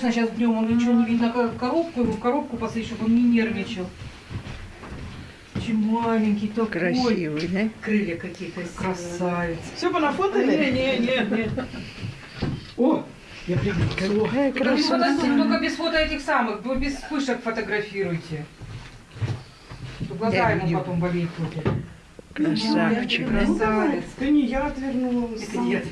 Сейчас днем он ничего не видно, коробку, его в коробку посадить, чтобы он не нервничал. Очень маленький такой. Красивый, да? Крылья какие-то, э, красавец. Все понафотали? Не, не, не, не. О, я прыгну. Какая красота. только без фото этих самых, вы без вспышек фотографируйте. Глаза Я ему потом болеть будут. Красавчик. Ну, красавец. Ты не я отвернулась. Это я.